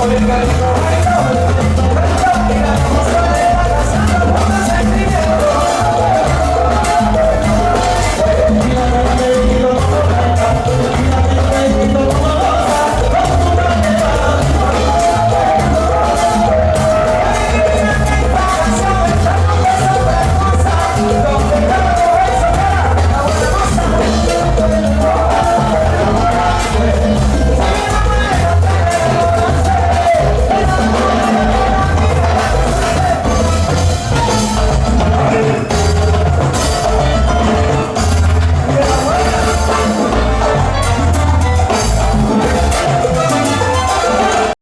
Podemos